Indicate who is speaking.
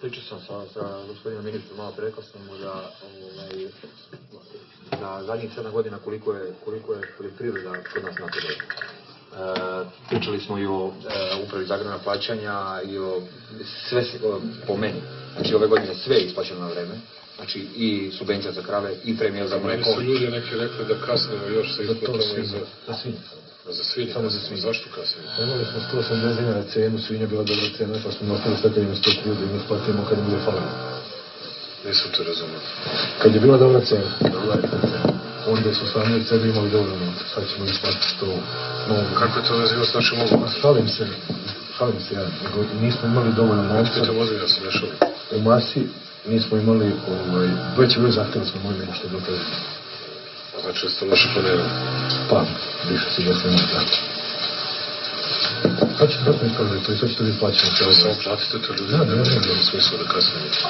Speaker 1: Pričao sam sa, sa gospodinom ministrom, malo rekao sam mu da ovaj, za zadnjih sedam godina koliko je, koliko je poljoprivreda kod nas napredovala. E, pričali smo i o e, upravi za agrarna plaćanja i o sve se- o, po meni. Znači ove godine sve je isplaćeno na vreme. Znači i subvencija za krave i premija za
Speaker 2: Meni
Speaker 1: mleko.
Speaker 2: su ljudi neki rekli da kasnimo još sa
Speaker 3: Za to
Speaker 2: isplatama i
Speaker 3: svinje,
Speaker 2: za,
Speaker 3: za svinje. Samo za svinje.
Speaker 2: Zašto kasnimo?
Speaker 3: Imali smo 180 dinara cenu, svinja bila dobra cena, pa smo nastavili sve kad ima 130 da im isplatimo kad im bude falilo.
Speaker 2: Nisam to razumio.
Speaker 3: Kad je bila dobra cena, dobra je onda su sami od sebe imali dovoljno novca, sad ćemo isplatiti to novo.
Speaker 2: Kako je to vezio s našim ovom?
Speaker 3: šalim se, šalim se ja, nismo imali dovoljno novca.
Speaker 2: Pitam ozbiljno sam ne šalim.
Speaker 3: U masi nismo imali, ovaj, veći broj zahtjeva smo imali nego što je
Speaker 2: da ste loše planirali.
Speaker 3: Pa, više se da se ne da. Sad će to smo iskazali, to sad ćete vi plaćati.
Speaker 2: Samo platite to ljudi, ne mislim da smisla da.